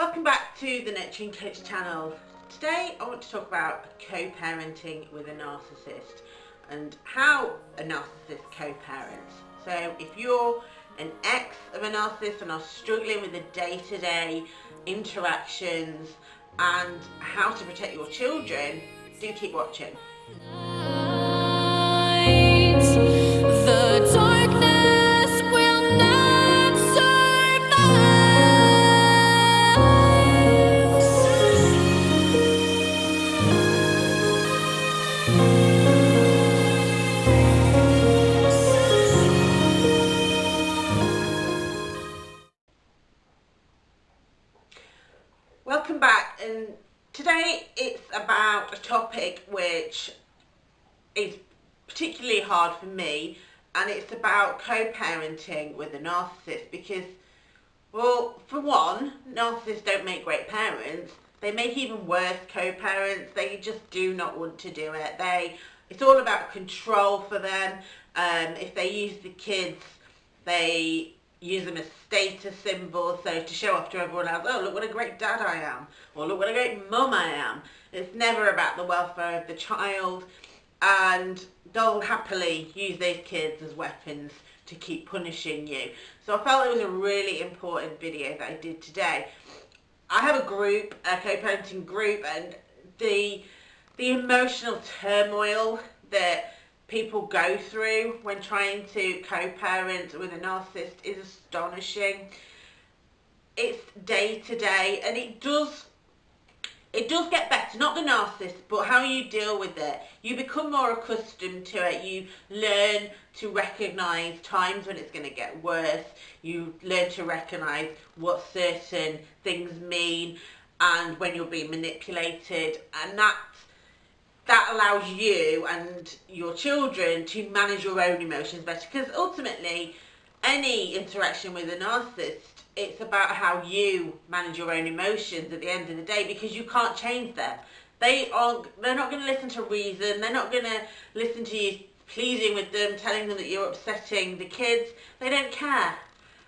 Welcome back to the Nurturing Coach channel. Today I want to talk about co-parenting with a narcissist and how a narcissist co-parents. So if you're an ex of a narcissist and are struggling with the day-to-day -day interactions and how to protect your children, do keep watching. Topic which is particularly hard for me and it's about co-parenting with a narcissist because well for one narcissists don't make great parents. They make even worse co-parents. They just do not want to do it. They it's all about control for them. Um, if they use the kids they use them as status symbols, so to show off to everyone else, oh, look what a great dad I am, or look what a great mum I am. It's never about the welfare of the child, and they'll happily use these kids as weapons to keep punishing you. So I felt it was a really important video that I did today. I have a group, a co-parenting group, and the the emotional turmoil that people go through when trying to co-parent with a narcissist is astonishing. It's day to day and it does it does get better, not the narcissist, but how you deal with it. You become more accustomed to it. You learn to recognise times when it's going to get worse. You learn to recognise what certain things mean and when you're being manipulated. And that's that allows you and your children to manage your own emotions better because ultimately any interaction with a narcissist it's about how you manage your own emotions at the end of the day because you can't change them. They are they're not going to listen to reason they're not going to listen to you pleading with them telling them that you're upsetting the kids. They don't care.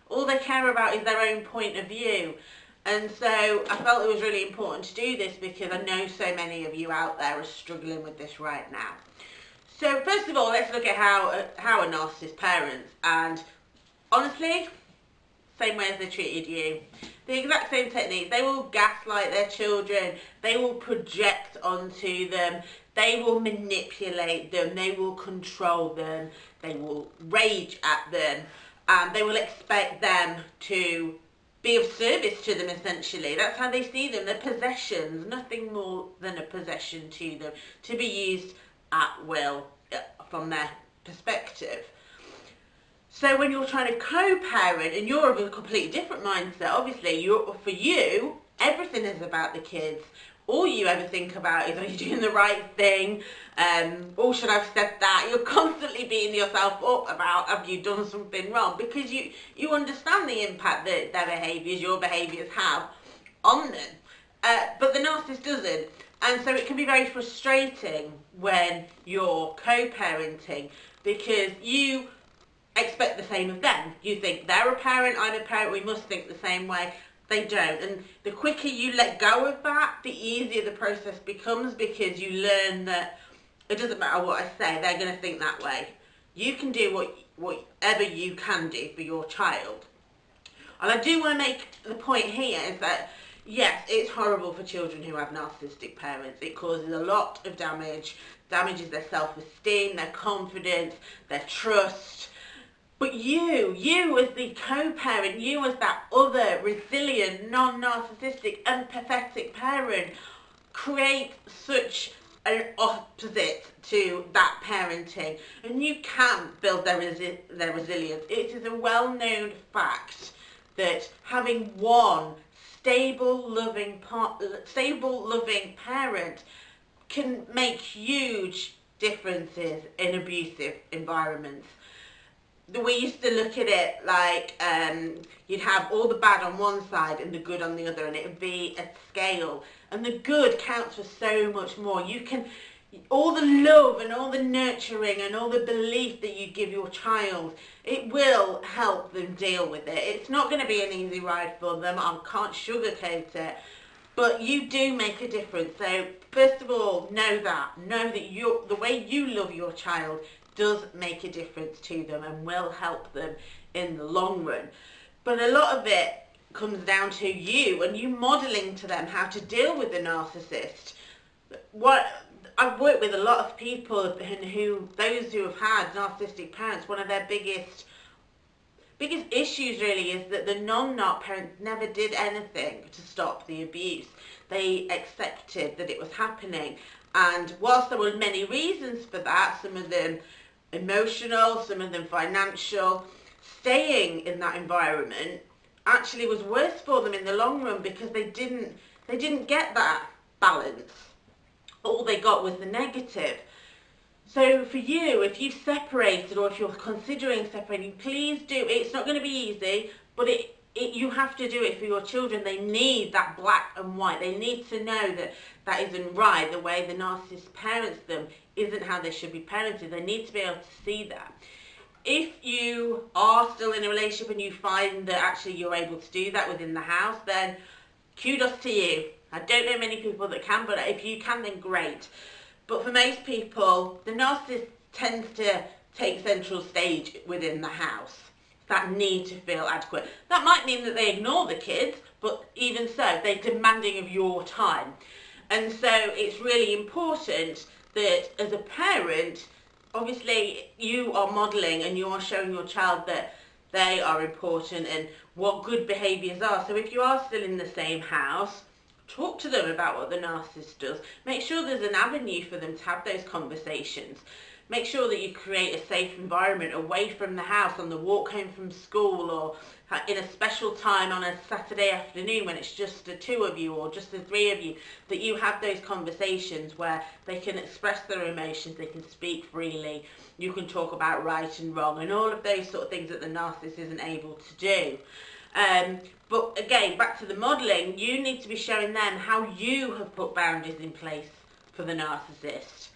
All they care about is their own point of view and so I felt it was really important to do this because I know so many of you out there are struggling with this right now. So first of all, let's look at how, how a narcissist parents. And honestly, same way as they treated you. The exact same technique. They will gaslight their children. They will project onto them. They will manipulate them. They will control them. They will rage at them. And they will expect them to be of service to them essentially. That's how they see them. They're possessions, nothing more than a possession to them, to be used at will uh, from their perspective. So when you're trying to co-parent and you're of a completely different mindset, obviously you're, for you, everything is about the kids all you ever think about is are you doing the right thing? Um or should i've said that? You're constantly beating yourself up about have you done something wrong? Because you you understand the impact that their behaviors your behaviors have on them. Uh, but the narcissist doesn't. And so it can be very frustrating when you're co-parenting because you expect the same of them. You think they're a parent i'm a parent we must think the same way they don't. And the quicker you let go of that, the easier the process becomes because you learn that it doesn't matter what I say, they're going to think that way. You can do what whatever you can do for your child. And I do want to make the point here is that yes, it's horrible for children who have narcissistic parents. It causes a lot of damage, damages their self-esteem, their confidence, their trust, but you, you as the co-parent, you as that other resilient, non-narcissistic, empathetic parent, create such an opposite to that parenting and you can build their, resi their resilience. It is a well-known fact that having one stable, loving, stable, loving parent can make huge differences in abusive environments we used to look at it like um, you'd have all the bad on one side and the good on the other and it would be a scale and the good counts for so much more you can all the love and all the nurturing and all the belief that you give your child, it will help them deal with it. It's not going to be an easy ride for them. I can't sugarcoat it. But you do make a difference. So first of all, know that. Know that you the way you love your child does make a difference to them and will help them in the long run. But a lot of it comes down to you and you modelling to them how to deal with the narcissist. What I've worked with a lot of people and who, those who have had narcissistic parents, one of their biggest biggest issues really is that the non-narc parents never did anything to stop the abuse. They accepted that it was happening and whilst there were many reasons for that, some of them emotional, some of them financial, staying in that environment actually was worse for them in the long run because they didn't they didn't get that balance. All they got was the negative. So for you if you've separated or if you're considering separating please do. It's not going to be easy but it, it you have to do it for your children they need that black and white they need to know that that isn't right the way the narcissist parents them isn't how they should be parented they need to be able to see that if you are still in a relationship and you find that actually you're able to do that within the house, then kudos to you. I don't know many people that can, but if you can, then great. But for most people, the narcissist tends to take central stage within the house. That need to feel adequate. That might mean that they ignore the kids, but even so, they're demanding of your time. And so it's really important that as a parent, obviously you are modelling and you are showing your child that they are important and what good behaviours are. So if you are still in the same house, talk to them about what the narcissist does. Make sure there's an avenue for them to have those conversations. Make sure that you create a safe environment away from the house on the walk home from school or in a special time on a Saturday afternoon when it's just the two of you or just the three of you, that you have those conversations where they can express their emotions, they can speak freely, you can talk about right and wrong and all of those sort of things that the narcissist isn't able to do. Um, but again, back to the modelling, you need to be showing them how you have put boundaries in place for the narcissist.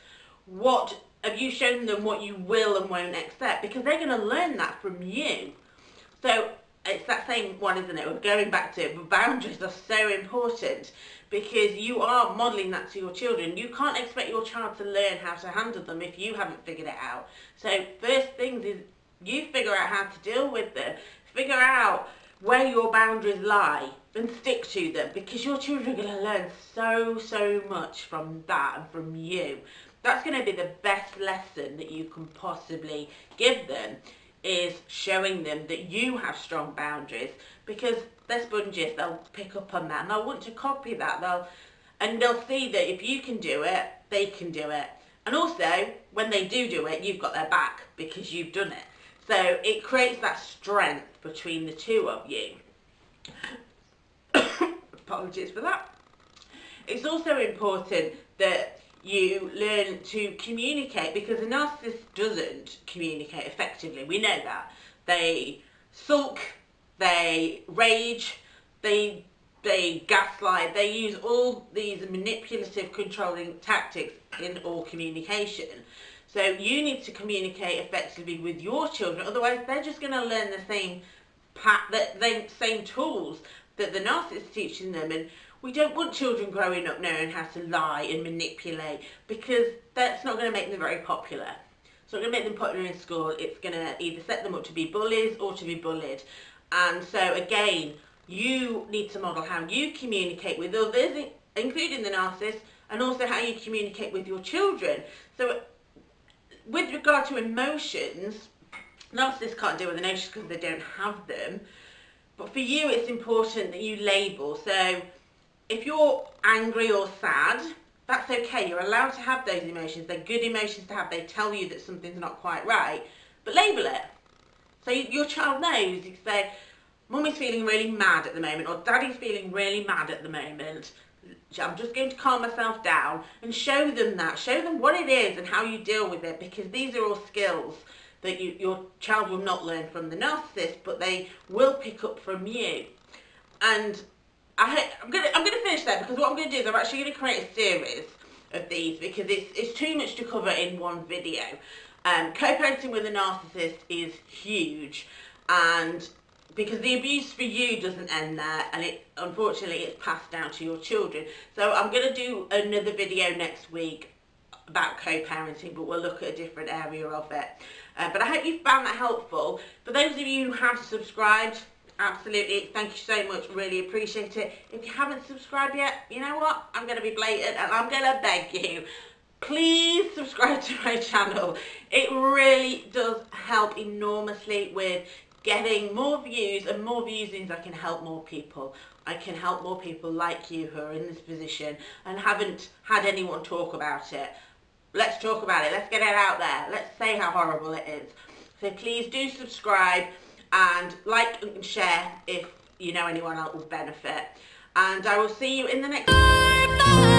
What have you shown them what you will and won't accept? Because they're going to learn that from you. So it's that same one, isn't it? We're going back to it, boundaries are so important because you are modelling that to your children. You can't expect your child to learn how to handle them if you haven't figured it out. So first things is you figure out how to deal with them. Figure out where your boundaries lie and stick to them because your children are going to learn so, so much from that and from you. That's going to be the best lesson that you can possibly give them is showing them that you have strong boundaries because they're sponges, they'll pick up on that and they'll want to copy that. They'll and they'll see that if you can do it, they can do it. And also, when they do do it, you've got their back because you've done it. So it creates that strength between the two of you. Apologies for that. It's also important that you learn to communicate because a narcissist doesn't communicate effectively. We know that. They sulk, they rage, they they gaslight, they use all these manipulative controlling tactics in all communication. So you need to communicate effectively with your children, otherwise they're just going to learn the same pat the same tools that the narcissist is teaching them and we don't want children growing up knowing how to lie and manipulate because that's not going to make them very popular. It's not going to make them popular in school. It's going to either set them up to be bullies or to be bullied. And so again, you need to model how you communicate with others, including the narcissist, and also how you communicate with your children. So with regard to emotions, narcissists can't deal with emotions because they don't have them. But for you, it's important that you label. So if you're angry or sad, that's okay. You're allowed to have those emotions. They're good emotions to have. They tell you that something's not quite right. But label it. So your child knows. You say, Mummy's feeling really mad at the moment or Daddy's feeling really mad at the moment. I'm just going to calm myself down and show them that. Show them what it is and how you deal with it because these are all skills that you, your child will not learn from the narcissist but they will pick up from you. And I, am gonna I'm gonna finish there because what I'm gonna do is I'm actually gonna create a series of these because it's, it's too much to cover in one video. Um, co-parenting with a narcissist is huge and because the abuse for you doesn't end there and it unfortunately it's passed down to your children. So I'm to do another video next week about co-parenting but we'll look at a different area of it. Uh, but I hope you found that helpful. For those of you who have subscribed, absolutely, thank you so much, really appreciate it. If you haven't subscribed yet, you know what, I'm going to be blatant and I'm going to beg you, please subscribe to my channel. It really does help enormously with getting more views and more views means I can help more people. I can help more people like you who are in this position and haven't had anyone talk about it. Let's talk about it. Let's get it out there. Let's say how horrible it is. So please do subscribe and like and share if you know anyone else will benefit. And I will see you in the next...